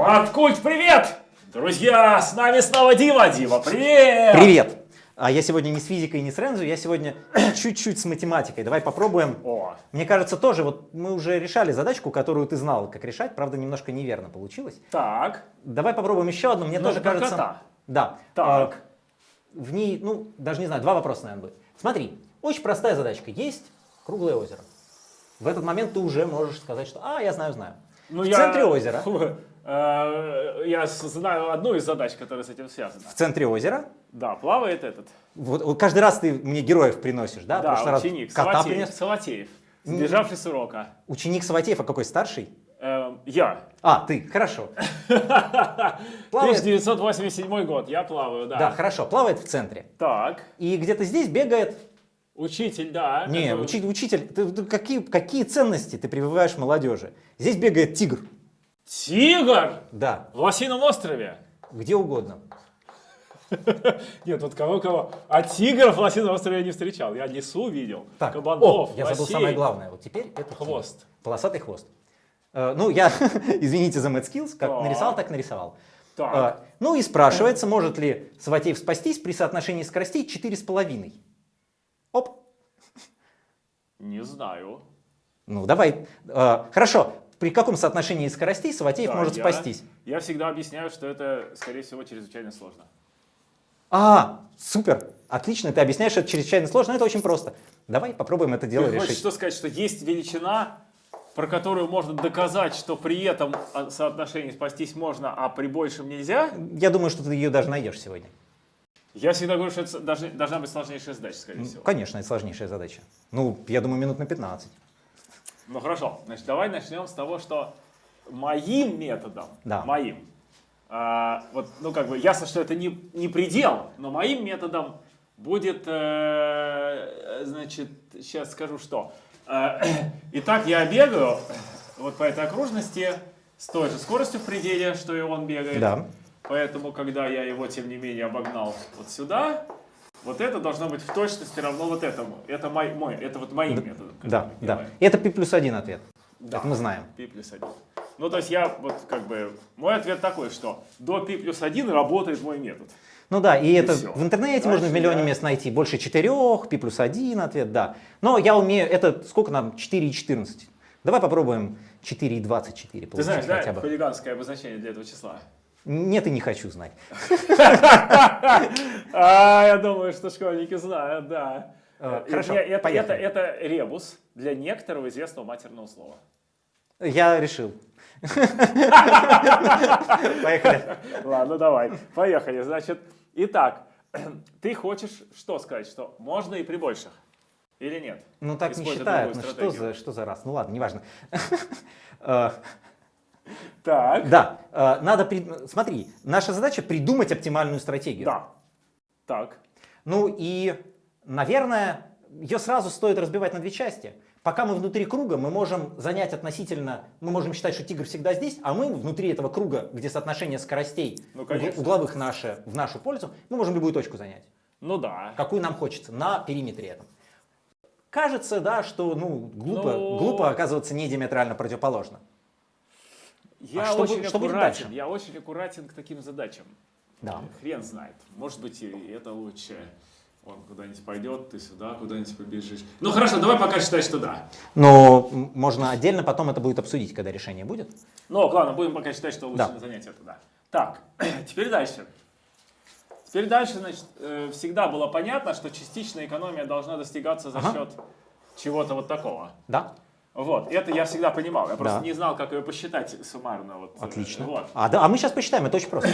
Маткульт, привет! Друзья, с нами снова Дима. Дима, привет! Привет! А я сегодня не с физикой, не с Рензу, я сегодня чуть-чуть с математикой. Давай попробуем. О. Мне кажется, тоже, вот мы уже решали задачку, которую ты знал, как решать, правда, немножко неверно получилось. Так. Давай попробуем еще одну, мне Ну, тоже кажется... кота. Да. Так. А, в ней, ну, даже не знаю, два вопроса, наверное, будет. Смотри, очень простая задачка. Есть круглое озеро. В этот момент ты уже можешь сказать, что «а, я знаю, знаю». Ну, в я- центре озера, Э, Я с- знаю одну из задач, которая с этим связана. в центре озера, Да, плавает этот. вот, вот каждый раз ты мне героев приносишь, да? Да, прошлый раз ученик, кота Салатеев, принес. Салатеев, сбежавший с урока. Ученик Саватеев, а какой старший? Эм, Я. А, ты, хорошо. Плавает. 1987 год, я плаваю, да. Да, хорошо, плавает в центре. Так, И где-то здесь бегает... учитель, да. Не, который- учитель, ты- ты какие, какие ценности ты прививаешь молодежи? Здесь бегает тигр. Тигр! Да, В Лосином острове. где угодно. Нет, вот кого-кого. А тигров в Лосином острове я не встречал. Я лесу видел, Так, кабанов, о, я забыл лосей. самое главное. Вот теперь это тигр. Хвост. Полосатый хвост. Э, ну, я, извините за mad skills, как Так. нарисовал, так нарисовал. Так. Э, ну и спрашивается, может ли Саватеев спастись при соотношении скоростей 4,5. Оп, Не знаю. ну давай. Э, хорошо, при каком соотношении скоростей Саватеев Да, может я- спастись? Я всегда объясняю, что это, скорее всего, чрезвычайно сложно. А, супер, отлично, ты объясняешь это чрезвычайно сложно, но это очень просто. Давай попробуем это дело Ты хочешь решить. что сказать, что есть величина, про которую можно доказать, что при этом а, соотношении спастись можно, а при большем нельзя? Я думаю, что ты ее даже найдешь сегодня. Я всегда говорю, что это должна быть сложнейшая задача, скорее всего. Конечно, это сложнейшая задача. Ну, я думаю, минут на 15. Ну хорошо, значит, давай начнем с того, что моим методом, Да. моим, а, вот, ну как бы ясно, что это не, не предел, но моим методом будет, э, значит, сейчас скажу что. Э, Итак, я бегаю вот по этой окружности с той же скоростью в пределе, что и он бегает. Да. Поэтому, когда я его, тем не менее, обогнал вот сюда, вот это должно быть в точности равно вот этому. Это мой, мой это вот моим методом. Да, да. делаем. Это пи плюс один ответ. Да. Это мы знаем. Пи плюс 1. Ну, то есть я вот как бы... Мой ответ такой, что до пи плюс 1 работает мой метод. Ну да, и это всё. в интернете Дальше можно в миллионе я- мест найти. Больше четырех, пи плюс один ответ, да. Но я умею, это сколько нам? 4,14. Давай попробуем 4,24 Ты получить знаешь, да, хотя бы. хулиганское обозначение для этого числа? Нет, и не хочу знать. А, я думаю, что школьники знают, да. Э, Э, хорошо, это, это, ребус для некоторого известного матерного слова. Я решил. Поехали. Ладно, давай, поехали. Значит, итак, ты хочешь что сказать, что можно и при больших? Или нет? Ну так не считают. Ну что за, что за раз? Ну ладно, неважно. Так, Да, э, надо, прид- смотри, наша задача придумать оптимальную стратегию. да. Так, Ну и, наверное, ее сразу стоит разбивать на две части. Пока мы внутри круга, мы можем занять относительно, мы можем считать, что тигр всегда здесь, а мы внутри этого круга, где соотношение скоростей Ну, конечно. угловых наше, в нашу пользу, мы можем любую точку занять, ну да. какую нам хочется, на периметре этом. Кажется, да, что ну, глупо, Ну. глупо оказываться не диаметрально противоположно. Я А что очень что аккуратен, я очень аккуратен к таким задачам. Да. Хрен знает. Может быть, и это лучше. Он куда-нибудь пойдет, ты сюда куда-нибудь побежишь. Ну хорошо, давай пока считай, что да. Но можно отдельно потом это будет обсудить, когда решение будет. Ну, ладно, будем пока считать, что лучше Да. занять это, да. Так, теперь дальше. Теперь дальше, значит, э, всегда было понятно, что частичная экономия должна достигаться за Ага. счет чего-то вот такого. Да? Вот, это я всегда понимал. Я просто Да. не знал, как ее посчитать суммарно. Вот, э, Отлично. Вот. А, да, а мы сейчас посчитаем, это очень просто.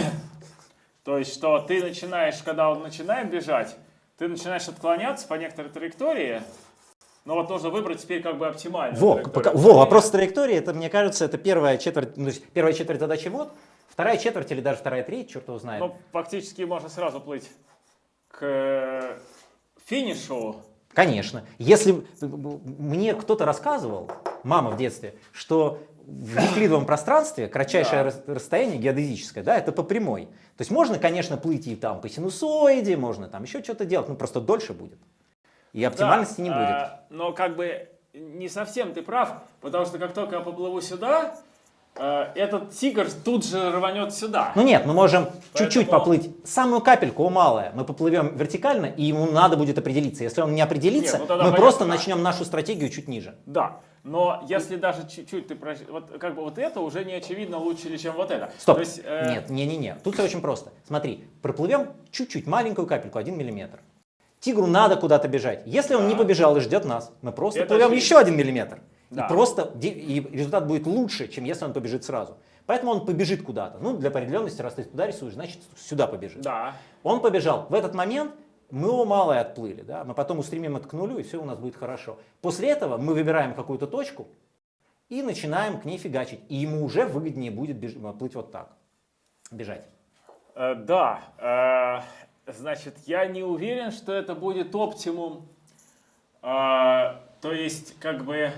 То есть, что ты начинаешь, когда он начинает бежать, ты начинаешь отклоняться по некоторой траектории, но вот нужно выбрать теперь как бы оптимальную Во, пока- во, вопрос с траекторией, это, мне кажется, это первая четверть, ну, первая четверть задачи вот, вторая четверть или даже вторая треть, черт его знает. Ну, фактически можно сразу плыть к э, финишу. Конечно. Если б- мне кто-то рассказывал, мама в детстве, что в евклидовом пространстве кратчайшее Да. рас- расстояние геодезическое, да, это по прямой. То есть можно, конечно, плыть и там по синусоиде, можно там еще что-то делать, но просто дольше будет. И оптимальности Да, не будет. а, но как бы не совсем ты прав, потому что как только я поплыву сюда, э, этот тигр тут же рванет сюда. Ну нет, мы можем чуть-чуть Поэтому- поплыть. Самую капельку, о, малая. Мы поплывем вертикально, и ему надо будет определиться. Если он не определится, Нет, ну мы понятно, просто да. начнем нашу стратегию чуть ниже. Да, но если даже чуть-чуть ты прощ- вот как бы вот это уже не очевидно лучше, чем вот это. Стоп. То есть, э, Нет, не-не-не. Тут все очень просто. Смотри, проплывем чуть-чуть, маленькую капельку, 1 миллиметр. Тигру надо куда-то бежать. Если он не побежал и ждет нас, мы просто Это плывем очевидно. еще 1 миллиметр. Да. И просто и результат будет лучше, чем если он побежит сразу. Поэтому он побежит куда-то. Ну, для определенности, раз ты туда рисуешь, значит сюда побежит. Да. Он побежал. В этот момент мы его малое отплыли. Да? Мы потом устремим это к нулю, и все у нас будет хорошо. После этого мы выбираем какую-то точку и начинаем к ней фигачить. И ему уже выгоднее будет беж- плыть вот так. Бежать. Э, да, э, значит, я не уверен, что это будет оптимум. Э, то есть, как бы,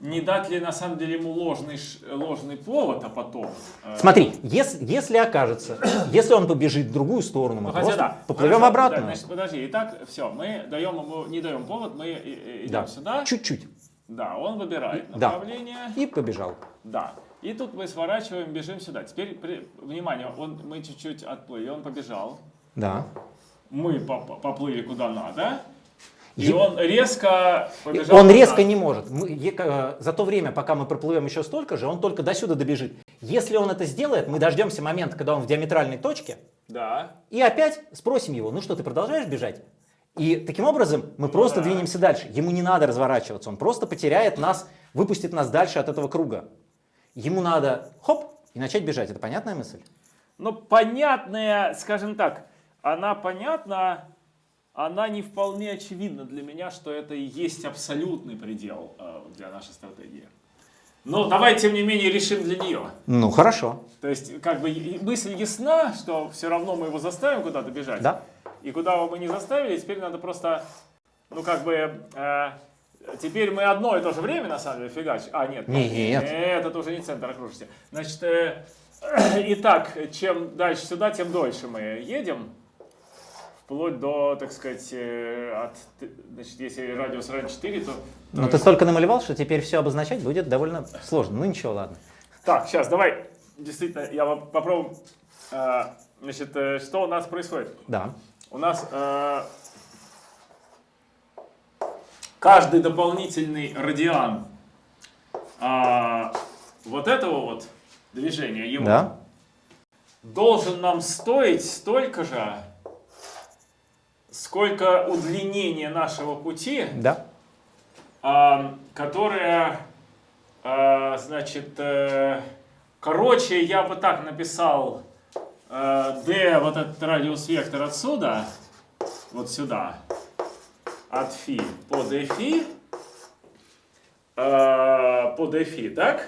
не дать ли на самом деле ему ложный, ложный повод, а потом... э, Смотри, если, если окажется, если он побежит в другую сторону, мы Ну, просто да. поплывем Хорошо, обратно. да, значит, подожди, итак, все, мы даем ему, не даем повод, мы э, э, идем Да. сюда. Чуть-чуть. Да, он выбирает Да. направление. И побежал. Да. И тут мы сворачиваем, бежим сюда. Теперь, при- внимание, он, мы чуть-чуть отплыли, он побежал. Да. Мы по- по- поплыли куда надо. И он резко побежал. Он резко не может. Мы- э, за то время, пока мы проплывем еще столько же, он только до сюда добежит. Если он это сделает, мы дождемся момента, когда он в диаметральной точке, Да. и опять спросим его, ну что, ты продолжаешь бежать? И таким образом мы просто да. двинемся дальше. Ему не надо разворачиваться, он просто потеряет нас, выпустит нас дальше от этого круга. Ему надо хоп и начать бежать. Это понятная мысль? Ну, понятная, скажем так, она понятна, она не вполне очевидна для меня, что это и есть абсолютный предел э, для нашей стратегии. Но давай, тем не менее, решим для нее. Ну хорошо. То есть, как бы и- мысль ясна, что все равно мы его заставим куда-то бежать. Да. И куда его мы не заставили, теперь надо просто, ну как бы, э, теперь мы одно и то же время на самом деле фигачим. А, нет. Нет. Это уже не центр окружности. Значит, э, итак, чем дальше сюда, тем дольше мы едем. Вплоть до, так сказать, э, от, значит, если радиус равен 4, то... Но то ты столько намалевал, что теперь все обозначать будет довольно сложно. Ну ничего, ладно. Так, сейчас, давай, действительно, я поп- попробую, э, значит, э, что у нас происходит. Да. У нас э, каждый дополнительный радиан а, вот этого вот движения его Да. должен нам стоить столько же, сколько удлинение нашего пути, да. а, которое, а, значит, а, короче, я бы так написал э, а, d, вот этот радиус-вектор отсюда, вот сюда, от фи по d фи, э, по d фи, так?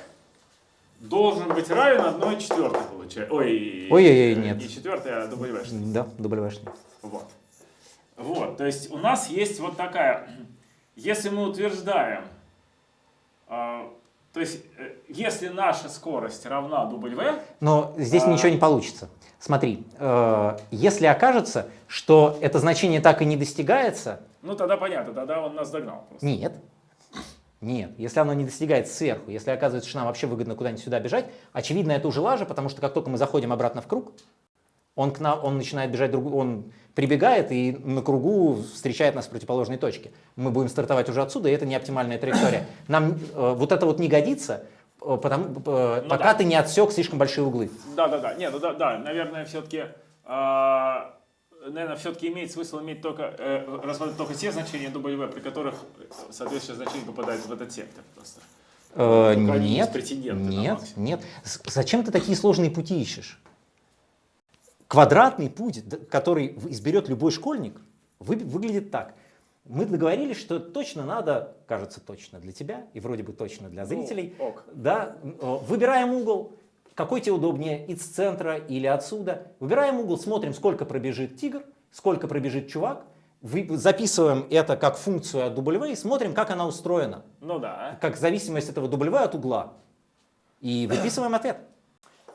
Должен быть равен 1 четвертой, получается. Ой, Ой, -ой, -ой нет. Не четвертой, а W. Да, W. Вот. Вот, то есть у нас есть вот такая, если мы утверждаем, а, то есть э, если наша скорость равна W, Но здесь А. ничего не получится. Смотри, э, если окажется, что это значение так и не достигается, ну тогда понятно, тогда он нас догнал просто. нет. Нет, если оно не достигается сверху, если оказывается, что нам вообще выгодно куда-нибудь сюда бежать, очевидно, это уже лажа, потому что как только мы заходим обратно в круг, он, к нам, он начинает бежать, другу, он прибегает и на кругу встречает нас в противоположной точке. Мы будем стартовать уже отсюда, и это не оптимальная траектория. Нам э, вот это вот не годится, э, потому, э, Ну пока да. ты не отсек слишком большие углы. Да, да, да. Нет, ну да, да, наверное, все-таки, наверное, все-таки имеет смысл иметь только, э, рассматривать только те значения W, при которых соответствующее значение попадает в этот сектор просто. Э, нет, нет, нет. Зачем ты такие сложные пути ищешь? Квадратный путь, который изберет любой школьник, вы- выглядит так. Мы договорились, что точно надо, кажется, точно для тебя и вроде бы точно для зрителей. Ну, ок. Да, выбираем угол, какой тебе удобнее, из центра или отсюда. Выбираем угол, смотрим, сколько пробежит тигр, сколько пробежит чувак. Записываем это как функцию от W и смотрим, как она устроена Ну да. как зависимость этого W от угла. И выписываем ответ.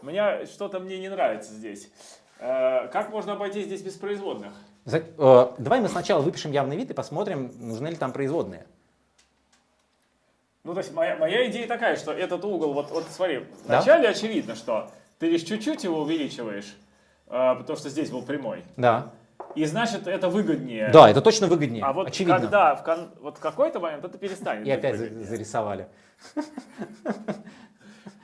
Меня что-то мне не нравится здесь. Э, Как можно обойти здесь без производных? За- э, давай мы сначала выпишем явный вид и посмотрим, нужны ли там производные. Ну, то есть моя, моя идея такая, что этот угол, вот, вот смотри, Да. вначале очевидно, что ты лишь чуть-чуть его увеличиваешь, а, потому что здесь был прямой. Да. И значит, это выгоднее. Да, это точно выгоднее. А вот очевидно. когда в, кон- вот какой-то момент это перестанет. И опять выгоднее. зарисовали.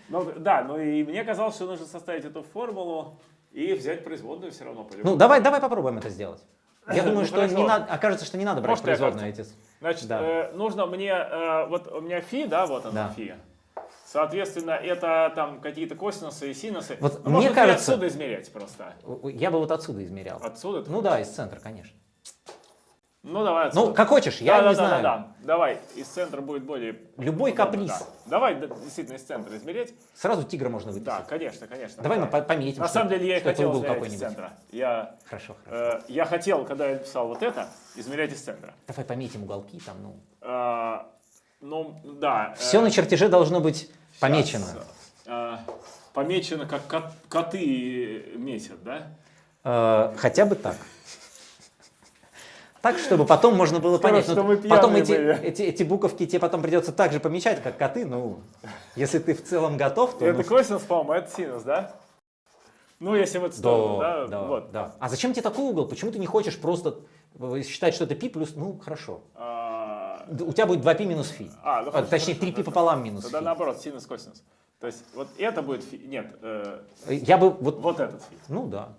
Ну, да, ну и мне казалось, что нужно составить эту формулу и взять производную все равно. по-любому. Ну, давай, давай попробуем это сделать. Я Ну, думаю, что хорошо. не надо, окажется, что не надо брать Может, производные эти. Значит, Да. э, нужно мне, э, вот у меня фи, да, вот она Да. фи. Соответственно, это там какие-то косинусы и синусы. Вот Ну, мне можно кажется- отсюда измерять просто. Я бы вот отсюда измерял. Отсюда? Ну да, из центра, конечно. Ну, давай отсюда. Ну, как хочешь, я да, не да, знаю. да, да. Давай, из центра будет более... Любой удобно, каприз. да. Давай да, действительно из центра измерять. Сразу тигра можно выписать. Да, конечно, конечно. Давай да. мы по- пометим, На что- самом деле я что хотел измерять из центра. Я, Хорошо, хорошо. э, я хотел, когда я писал вот это, измерять из центра. Давай пометим уголки там, ну. Э, ну, да. Все э, на чертеже должно быть щас, помечено. э, помечено, как кот- коты месят, да? Э, хотя бы так. Так, чтобы потом можно было Скажут, понять. что Ну, мы потом эти, были. эти, эти буковки тебе потом придется так же помечать, как коты. Ну, если ты в целом готов, то... Это ну, косинус, по-моему, это синус, да? Ну, если вот сторону, да, да, да, вот. да. А зачем тебе такой угол? Почему ты не хочешь просто э, считать, что это пи плюс... Ну, хорошо. А, У тебя будет 2π минус фи. А, ну, А, хорошо, Точнее, хорошо, 3π хорошо. пополам минус Тогда фи. наоборот, синус, косинус. То есть вот это будет фи. Нет, э, Я бы вот... вот этот фи. Ну да.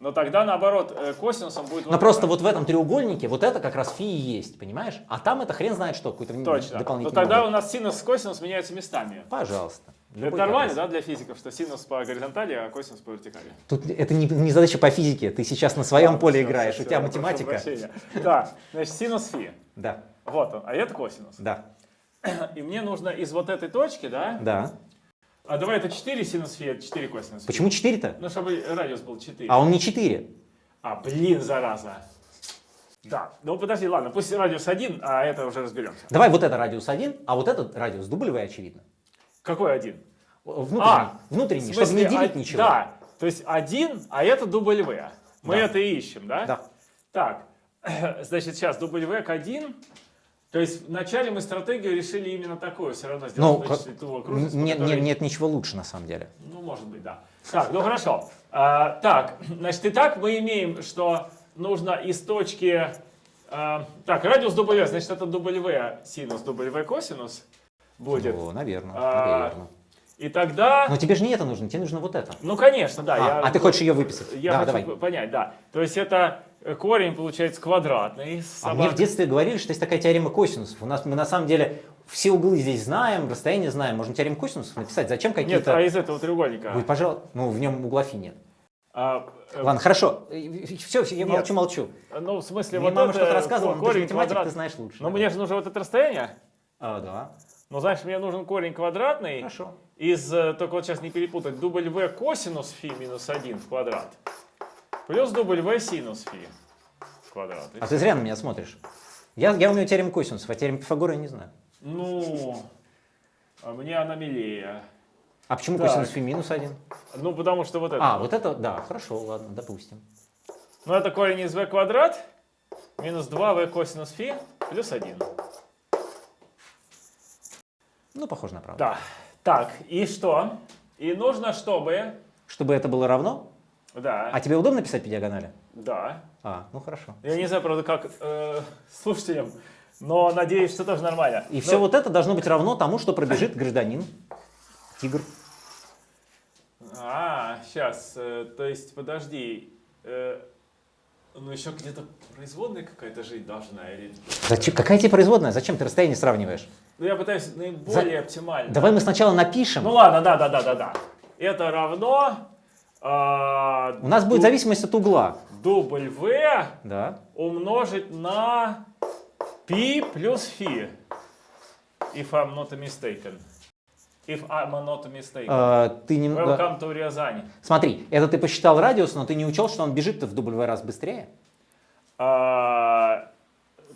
Но тогда наоборот, э, косинусом будет Но вот просто это. вот в этом треугольнике вот это как раз фи и есть, понимаешь? А там это хрен знает что, какой-то Точно. Но дополнительный тогда угол. у нас синус с косинус меняются местами. Пожалуйста. Это Любой нормально, каприз. да, для физиков, что синус по горизонтали, а косинус по вертикали? Тут это не, не задача по физике, ты сейчас на своем поле Всё, играешь, всё, у тебя математика. Да, значит, синус фи. Да, Вот он, а это косинус. да, И мне нужно из вот этой точки, да? да. А давай это 4 синус фи, это 4 косинус. Почему 4-то? Ну, чтобы радиус был 4. А он не 4. А, блин, зараза. Да, ну подожди, ладно, пусть радиус 1, а это уже разберемся. Давай вот это радиус 1, а вот этот радиус W, очевидно. Какой один? Внутренний, А, внутренний В чтобы не смысле, делить а- ничего. Да, то есть один, а это W. Мы Да. это и ищем, да? Да. Так, значит, сейчас W к 1. То есть вначале мы стратегию решили именно такую, все равно Ну, сделать как- вычислительную окружность, нет, которой- нет, нет ничего лучше на самом деле. Ну, может быть, да. Так, ну хорошо. А, так, значит, итак, мы имеем, что нужно из точки... а, так, радиус W, значит, это W синус, W косинус будет. О, наверное, А, наверное. И тогда... Но тебе же не это нужно, тебе нужно вот это. Ну, конечно, да. А, я, а ты хочешь ее выписать? Я да, хочу давай. понять, да. То есть это корень получается квадратный. А мне в детстве говорили, что есть такая теорема косинусов. У нас мы на самом деле все углы здесь знаем, расстояние знаем. Можно теорему косинусов написать. Зачем Нет, какие-то... а из этого треугольника. Вы, пожалуйста, ну в нем угла фи нет. А, э, Ладно, хорошо. Все, я Нет. молчу, молчу. ну, в смысле, Мне вот мама что-то рассказывала, но ты же корень математик, квадрат. ты знаешь лучше. Но мне же нужно вот это расстояние. А, да. Ну, знаешь, мне нужен корень квадратный. Хорошо. Из, э, только вот сейчас не перепутать, W косинус фи минус 1 в квадрат. Плюс W синус фи квадрат. А ты зря на меня смотришь. Я, я умею теорему косинусов, а теорему Пифагора я не знаю. Ну, а мне она милее. А почему Так. косинус фи минус один? Ну, потому что вот это. А, вот это, да, хорошо, ладно, допустим. Ну, это корень из v квадрат минус 2v косинус фи плюс 1. Ну, похоже на правду. Да. Так, и что? И нужно, чтобы... Чтобы это было равно? Да, А тебе удобно писать по диагонали? да. А, ну хорошо. Я не знаю, правда, как э, слушателям, но надеюсь, что тоже нормально. И Ну, все вот это должно быть равно тому, что пробежит гражданин. Тигр. А, сейчас, то есть, подожди. э, ну, еще где-то производная какая-то жить должна. Или... Зачем? Какая тебе производная? Зачем ты расстояние сравниваешь? Ну, я пытаюсь наиболее оптимально. Давай мы сначала напишем. Ну, ладно, да, да, да, да, да. Это равно... а, У нас будет зависимость от угла. W Да. умножить на π плюс фи. If I'm not mistaken. If I'm not mistaken. А, ты не... Welcome to Рязань. Смотри, это ты посчитал радиус, но ты не учел, что он бежит в W раз быстрее. А,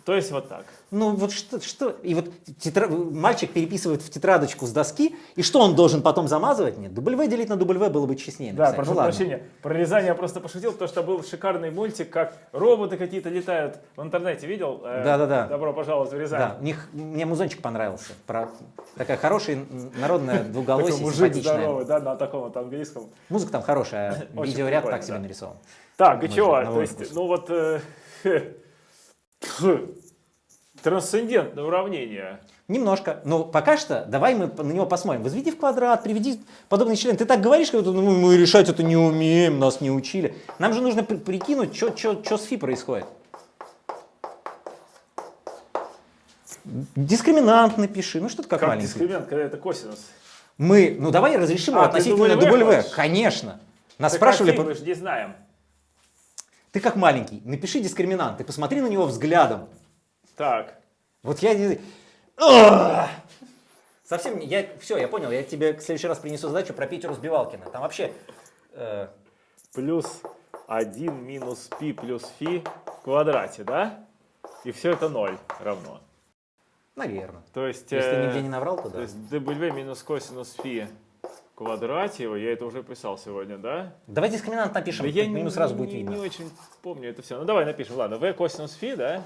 То есть вот так. Ну вот что, что? и вот тетра- мальчик переписывает в тетрадочку с доски, и что он должен потом замазывать? Нет, W делить на W было бы честнее. Да, написать. прошу Ну прощения. Про вязание я просто пошутил, потому что был шикарный мультик, как роботы какие-то летают. В интернете видел? Э, Да-да-да. Добро пожаловать в Рязань. Да, у них, мне музончик понравился. Про, такая хорошая народная двуголосие, мужик здоровый, да, на таком вот английском. Музыка там хорошая, а видеоряд так себе да. нарисован. Так, и чего? То есть, ну вот э, трансцендентное уравнение. Немножко. Но пока что давай мы на него посмотрим. Возведи в квадрат, приведи подобный член. Ты так говоришь, как будто ну, мы решать это не умеем, нас не учили. Нам же нужно при- прикинуть, что с фи происходит. Дискриминант напиши. Ну что ты как, Как маленький. дискриминант, когда это косинус? Мы, ну давай разрешим его А, ты относительно W? Конечно. Нас Так спрашивали, мы же не знаем. Ты как маленький, напиши дискриминант, ты посмотри на него взглядом. Так, Вот я... не-! Совсем, не- я, все, я понял, я тебе в следующий раз принесу задачу про Питера Сбивалкина. Там вообще... э, плюс 1 минус пи плюс фи в квадрате, да? И все это 0 равно. наверное. То есть, Если ты э, нигде не наврал, то то да. есть w минус косинус фи в квадрате, я это уже писал сегодня, да? Давай дискриминант напишем, Да я не, сразу не- будет видно. не очень помню это все. Ну давай напишем, ладно, v косинус фи, да?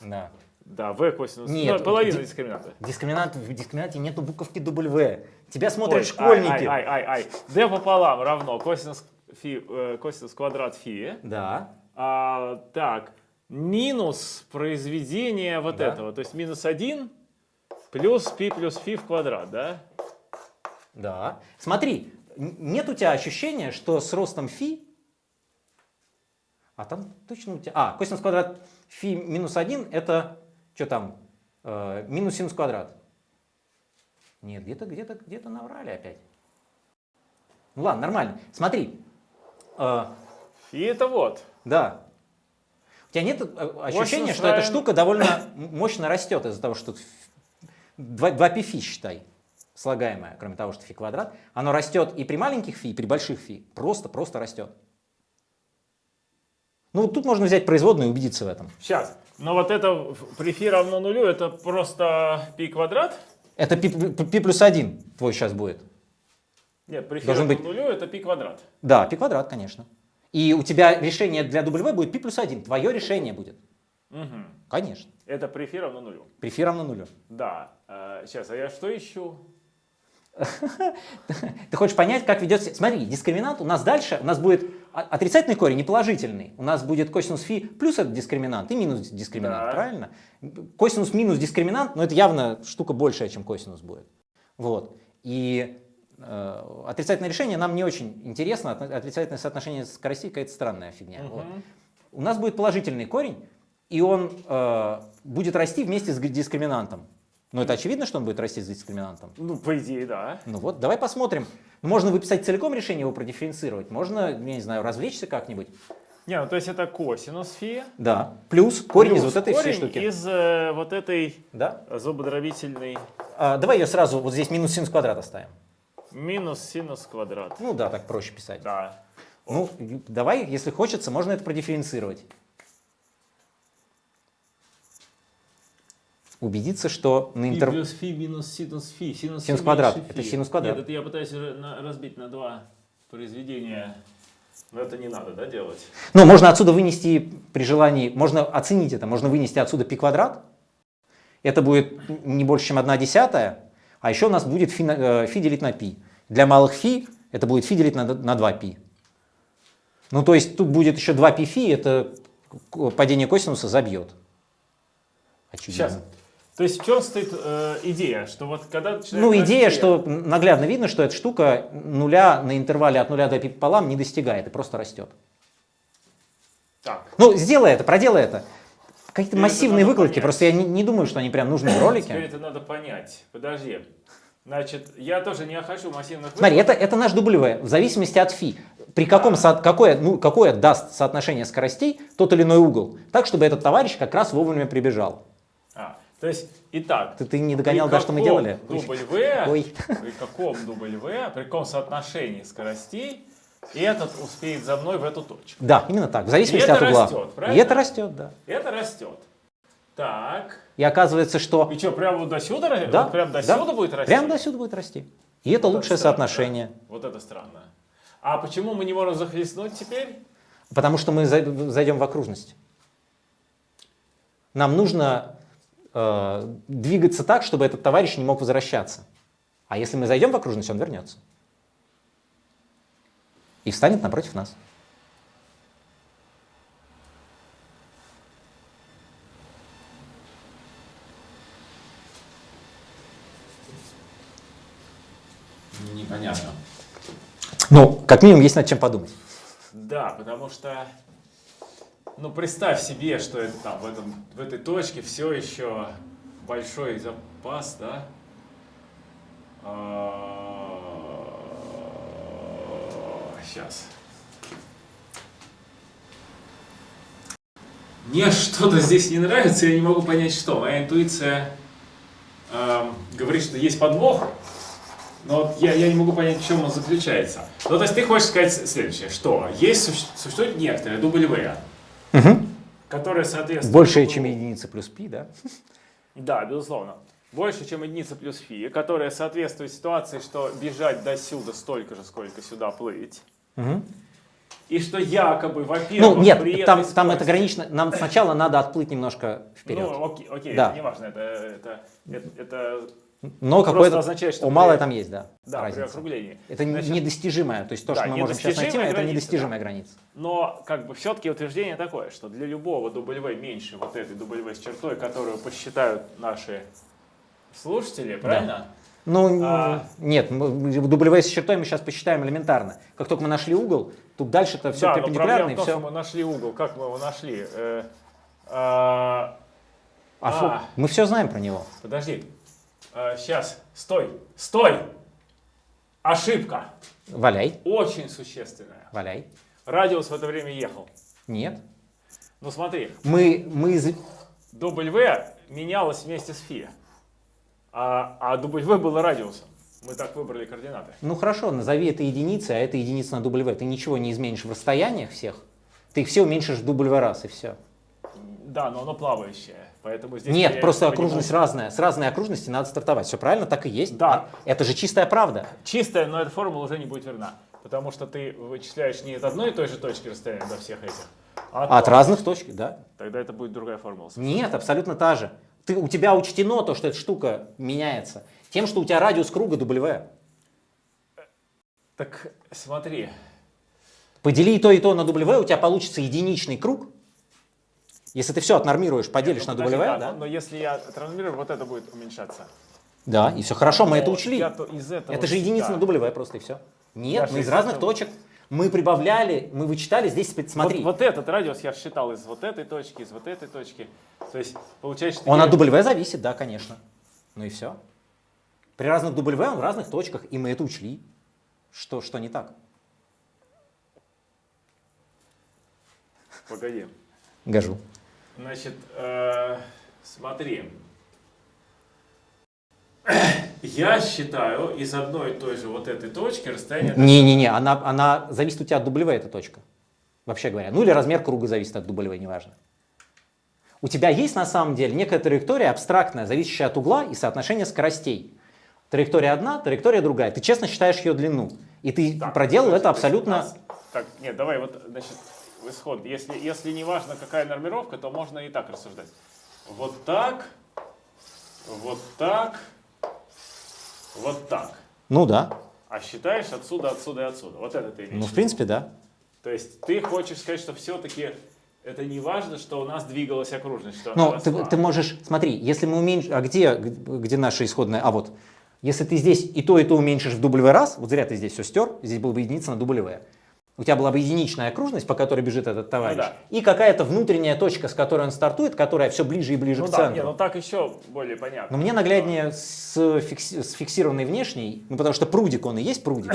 Да. Да, v косинус, Нет, ну, половина ди- дискриминанта. Дискриминант, в дискриминанте нету буковки W. Тебя смотрят Ой, школьники. Ай, ай, ай, ай. d пополам равно косинус, фи, э, косинус квадрат фи. Да. А, так, минус произведение вот Да. этого, то есть минус 1 плюс пи плюс фи в квадрат, да? Да. Смотри, нет у тебя ощущения, что с ростом фи, а там точно у тебя, а, косинус квадрат фи минус 1 это, что там, Э, минус синус квадрат. Нет, где-то, где-то, где-то наврали опять. Ну ладно, нормально. Смотри, э, Фи это вот. да. У тебя нет э, ощущения, что эта штука довольно мощно растет из-за того, что 2, пи фи считай, слагаемое, кроме того, что фи квадрат, оно растет и при маленьких фи, и при больших фи. Просто, просто растет. Ну, вот тут можно взять производную и убедиться в этом. Сейчас. Но вот это при фи равно нулю, это просто пи квадрат? Это пи, пи плюс 1 твой сейчас будет. Нет, при фи Должен равно быть- нулю это пи квадрат. Да, пи квадрат, конечно. И у тебя решение для W будет пи плюс 1. Твое решение будет. Мгм. Конечно. Это при фи равно нулю. При фи равно нулю. Да. сейчас, а я что ищу? Ты хочешь понять, как ведет себя... Смотри, дискриминант у нас дальше, у нас будет отрицательный корень и положительный. У нас будет косинус фи плюс этот дискриминант и минус дискриминант, Да. правильно? Косинус минус дискриминант, но это явно штука большая, чем косинус будет. Вот. И э, отрицательное решение нам не очень интересно. Отрицательное соотношение скоростей какая-то странная фигня. Вот. Мгм. У нас будет положительный корень, и он э, будет расти вместе с дискриминантом. Ну, это очевидно, что он будет расти с дискриминантом. Ну, по идее, да. Ну вот, давай посмотрим. Можно выписать целиком решение, его продифференцировать. Можно, я не знаю, развлечься как-нибудь. Не, ну то есть это косинус фи. Да. Плюс корень из плюс вот этой всей корень штуки. из э, вот этой Да. зубодробительной А, давай ее сразу, вот здесь минус синус квадрат оставим. минус синус квадрат. Ну да, так проще писать. Да. Ну, давай, если хочется, можно это продифференцировать. Убедиться, что на интер... плюс фи минус синус фи. Синус, Синус фи квадрат. меньше Это фи. синус квадрат. Нет, это я пытаюсь разбить на два произведения. Но это не надо, да, делать? Ну, можно отсюда вынести при желании, можно оценить это, можно вынести отсюда пи квадрат. Это будет не больше, чем 1 десятая. А еще у нас будет фи, э, фи делить на пи. Для малых фи это будет фи делить на, на 2 пи. Ну, то есть тут будет еще 2 пи фи, это падение косинуса забьет. Очевидно. Сейчас. То есть в чем стоит э, идея, что вот когда Ну, идея, расти- что наглядно видно, что эта штука нуля на интервале от нуля до пи пополам не достигает и просто растет. Так, Ну, сделай это, проделай это. Какие-то Теперь это массивные выкладки, понять. просто я не, не думаю, что они прям нужны в теперь ролике. это надо понять. Подожди. Значит, я тоже не хочу массивных Смотри, это, это наш W, в зависимости от фи. При каком, со- какое, ну, какое даст соотношение скоростей тот или иной угол. Так, чтобы этот товарищ как раз вовремя прибежал. То есть, итак, Ты, ты не догонял, да, что мы делали? W, Ой. при каком W, при каком соотношении скоростей этот успеет за мной в эту точку. Да, именно так, в зависимости это от угла. растет, И правильно? это растет, да. Это растет. Так. И оказывается, что И что, прямо вот до сюда? Да, вот прям до да. сюда будет расти? прямо до сюда будет расти. И это Вот лучшее странно, соотношение. да. Вот это странно. А почему мы не можем захлестнуть теперь? Потому что мы зай- зайдем в окружность. Нам нужно э, двигаться так, чтобы этот товарищ не мог возвращаться. А если мы зайдем в окружность, он вернется. И встанет напротив нас. Непонятно. Ну, как минимум, есть над чем подумать. Да, потому что, ну представь себе, что это там в, этом, в этой точке все еще большой запас, да? Сейчас. Мне что-то здесь не нравится, я не могу понять, что. Моя интуиция эм, говорит, что есть подвох, но я, я не могу понять, в чем он заключается. Ну, то есть ты хочешь сказать следующее, что есть, суще- существует некоторые W, которые соответствуют... Больше, чем единица плюс π, да? Да, безусловно. Больше, чем единица плюс фи, которая соответствует ситуации, что бежать до сюда столько же, сколько сюда плыть. И что якобы, во-первых, Ну, нет, при там, этой там это ограничено. Нам сначала надо отплыть немножко вперед. Ну, окей, окей Да. это не важно, это, это, это, это Но какое-то означает, что у малое при- там есть, да, да, при разница. округлении. Это Значит, недостижимое. То есть то, да, что мы можем сейчас найти, это недостижимая да. граница. Но как бы все-таки утверждение такое, что для любого W меньше вот этой W с чертой, которую посчитают наши слушатели, правильно? Ну, А. нет, W с чертой мы сейчас посчитаем элементарно. Как только мы нашли угол, тут дальше-то все да, но перпендикулярно том, все. мы нашли угол. Как мы его нашли? Э, а, А фу, а. мы все знаем про него. подожди. Сейчас. Стой. Стой. Ошибка. Валяй, Очень существенная. валяй. Радиус в это время ехал. Нет. Ну смотри, Мы, мы W менялось вместе с φ. А, а W было радиусом. Мы так выбрали координаты. Ну хорошо, назови это единицей, а это единица на W. Ты ничего не изменишь в расстояниях всех. Ты их все уменьшишь в W раз и все. Да, но оно плавающее. Поэтому здесь Нет, просто не окружность понимаю. разная. С разной окружности надо стартовать. Все правильно, так и есть. Да. Это же чистая правда. Чистая, но эта формула уже не будет верна. Потому что ты вычисляешь не от одной и той же точки расстояния до всех этих, а От разных точек, да. Тогда это будет другая формула. Нет, абсолютно та же. Ты, у тебя учтено то, что эта штука меняется. Тем, что у тебя радиус круга W. Так смотри, Подели и то, и то на W, у тебя получится единичный круг. Если ты все отнормируешь, поделишь ну, на подожди, W, да, да? Но, но если я трансформирую, вот это будет уменьшаться. Да, и все хорошо, мы Но это учли. из этого Это же единица да. на W просто и все. Нет, Даже мы из разных этого- точек. Мы прибавляли, мы вычитали, здесь смотри. Вот, вот этот радиус я считал из вот этой точки, из вот этой точки. То есть получается, что Он я- от W зависит, да, конечно. Ну и все. При разных W он в разных точках, и мы это учли. Что, что не так? Погоди. Гажу. Значит, э, смотри. Я считаю из одной и той же вот этой точки расстояние... Не-не-не, она, она зависит у тебя от W, эта точка. Вообще говоря. Ну или размер круга зависит от W, неважно. У тебя есть на самом деле некая траектория абстрактная, зависящая от угла и соотношения скоростей. Траектория одна, траектория другая. Ты честно считаешь ее длину. И ты Так, проделал это абсолютно... Так, нет, давай вот, значит, в исход. Если, если не важно, какая нормировка, то можно и так рассуждать. Вот так, вот так, вот так. Ну да. А считаешь отсюда, отсюда и отсюда. Вот это ты имеешь. Ну в принципе да. То есть ты хочешь сказать, что все-таки это не важно, что у нас двигалась окружность, что Но Ну, ты, ты можешь, смотри, если мы уменьшим, а где, где наша исходная, а вот, если ты здесь и то, и то уменьшишь в W раз, вот зря ты здесь все стер, здесь было бы единица на W. У тебя была бы единичная окружность, по которой бежит этот товарищ, Ну да. и какая-то внутренняя точка, с которой он стартует, которая все ближе и ближе Ну к да, центру. не, ну так еще более понятно. Но мне нагляднее с, фикси- с фиксированной внешней, ну потому что прудик, он и есть прудик.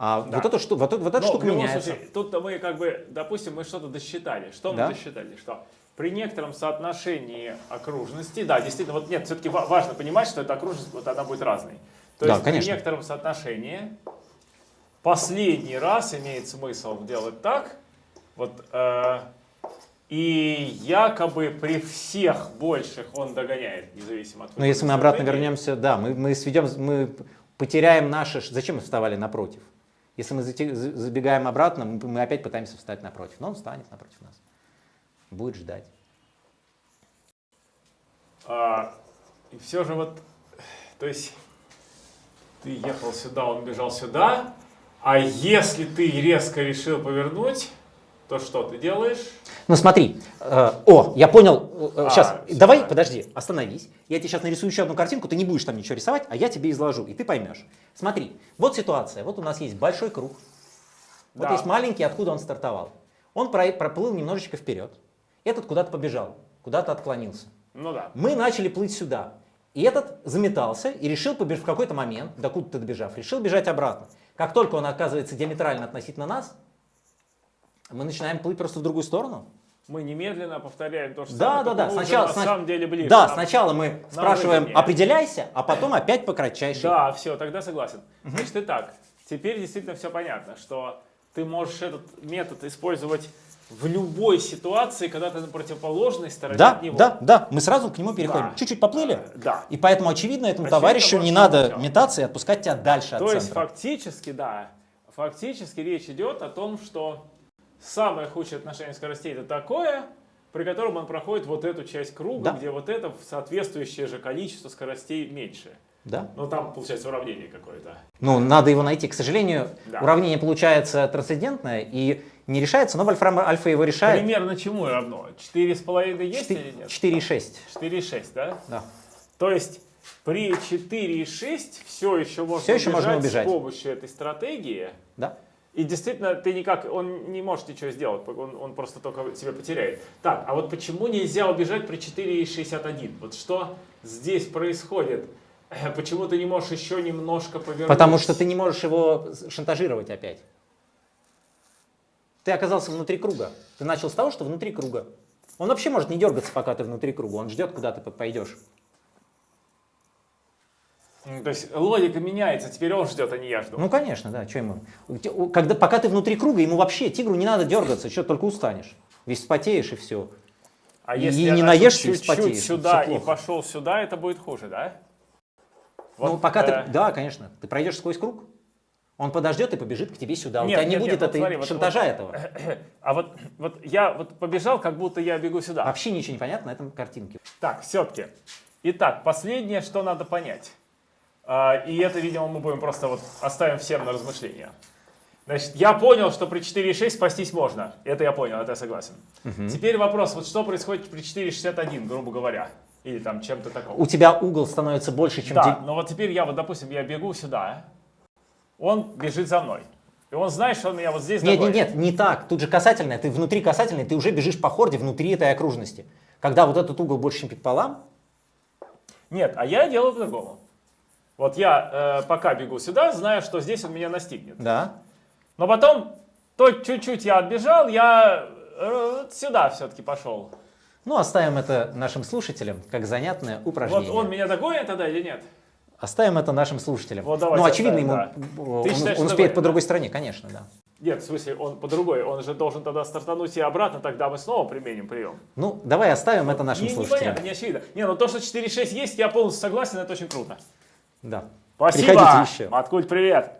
А Да. вот, эту, шту- вот, вот эта Но штука любом меняется. случае, тут мы как бы, допустим, мы что-то досчитали. Что Да. мы досчитали? Что при некотором соотношении окружности, да, действительно, вот нет, все-таки важно понимать, что эта окружность, вот она будет разной. То Да, есть конечно. при некотором соотношении последний раз имеет смысл делать так, вот, э, И якобы при всех больших он догоняет, независимо от Но если мы обратно вернемся, да, мы, мы сведем, мы потеряем наши... Зачем мы вставали напротив? Если мы забегаем обратно, мы, мы опять пытаемся встать напротив. Но он встанет напротив нас. Будет ждать. А, и все же вот, то есть ты ехал сюда, он бежал сюда, а если ты резко решил повернуть, то что ты делаешь? Ну смотри, э, о, я понял, А, сейчас, давай, давай. подожди, остановись. Я тебе сейчас нарисую еще одну картинку, ты не будешь там ничего рисовать, а я тебе изложу, и ты поймешь. Смотри, вот ситуация, вот у нас есть большой круг, вот Да. есть маленький, откуда он стартовал. Он про- проплыл немножечко вперед, этот куда-то побежал, куда-то отклонился. Ну да. Мы начали плыть сюда. И этот заметался и решил побежать в какой-то момент, докуда-то добежав, решил бежать обратно. Как только он оказывается диаметрально относительно нас, мы начинаем плыть просто в другую сторону. Мы немедленно повторяем то же Да, да, да. Сначала, на сна- самом деле ближе. Да, Нам- сначала мы спрашиваем, выгоднее. определяйся, а потом опять по кратчайшей. Да, все, тогда согласен. Значит, итак, теперь действительно все понятно, что ты можешь этот метод использовать в любой ситуации, когда ты на противоположной стороне Да, от него. да, да, мы сразу к нему переходим. Да. Чуть-чуть поплыли. Э, Да. И поэтому, очевидно, этому Очевидно, товарищу не надо ничего. метаться и отпускать тебя дальше от То есть центра. фактически, да, фактически речь идет о том, что самое худшее отношение скоростей это такое, при котором он проходит вот эту часть круга, Да. где вот это соответствующее же количество скоростей меньше. Да. Ну там получается уравнение какое-то. Ну, надо его найти. К сожалению, Да. уравнение получается трансцендентное и не решается, но Вольфрам Альфа его решает. Примерно чему равно? 4,5 есть или нет? 4,6. 4,6, да? Да. То есть при 4,6 все еще можно, Всё еще можно убежать. с помощью этой стратегии. Да. И действительно, ты никак, он не может ничего сделать, он, он просто только себя потеряет. Так, а вот почему нельзя убежать при 4,61? Вот что здесь происходит? Э, Почему ты не можешь еще немножко повернуть? Потому что ты не можешь его шантажировать опять. Ты оказался внутри круга. Ты начал с того, что внутри круга. Он вообще может не дергаться, пока ты внутри круга. Он ждет, куда ты пойдешь. М, То есть логика меняется, теперь он ждет, а не я жду. Ну, конечно, да. Что ему? Когда, пока ты внутри круга, ему вообще, тигру не надо дергаться, что только устанешь. Весь спотеешь и все. а и если не я начал наешься и чуть-чуть вспотеешь, сюда и пошел сюда, это будет хуже, да? ну, Вот, пока э, ты... Да, конечно. Ты пройдешь сквозь круг, он подождет и побежит к тебе сюда. Нет, У тебя не нет, будет нет, вот этой смотри, шантажа вот- этого. А вот, вот я вот побежал, как будто я бегу сюда. Вообще ничего не понятно на этом картинке. Так, все-таки. Итак, последнее, что надо понять. А, И это, видимо, мы будем просто вот оставим всем на размышления. Значит, я понял, что при 4,6 спастись можно. Это я понял, это я согласен. Теперь вопрос, вот что происходит при 4,61, грубо говоря? Или там чем-то таком. У тебя угол становится больше, чем... Да, те- но вот теперь я вот, допустим, я бегу сюда, он бежит за мной. И он знает, что он меня вот здесь Нет, нет, догонит. нет, не так. Тут же касательное. Ты внутри касательной, ты уже бежишь по хорде внутри этой окружности. Когда вот этот угол больше, чем пополам, Нет, а я делаю по-другому. Вот я э, пока бегу сюда, знаю, что здесь он меня настигнет. да, Но потом, то чуть-чуть я отбежал, я э, сюда все-таки пошел. ну оставим это нашим слушателям как занятное упражнение. Вот он меня догонит тогда или нет? Оставим это нашим слушателям. Вот давайте ну, очевидно, ему, оставим, э, Ты он, считаешь, он успеет по да? другой стороне, конечно, да. Нет, в смысле, он по другой. Он же должен тогда стартануть и обратно, тогда мы снова применим прием. Ну, давай оставим это нашим Не, слушателям. непонятно, не очевидно. Не, ну то, что 4.6 есть, я полностью согласен, это очень круто. Да. Спасибо. Приходите еще. Маткульт, привет.